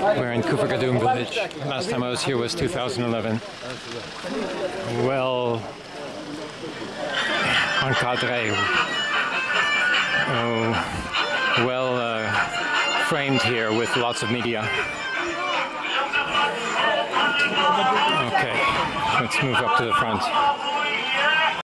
We're in Kufagadum village. Last time I was here was 2011. Well encadré. Oh, uh, well uh, framed here with lots of media. Okay, let's move up to the front.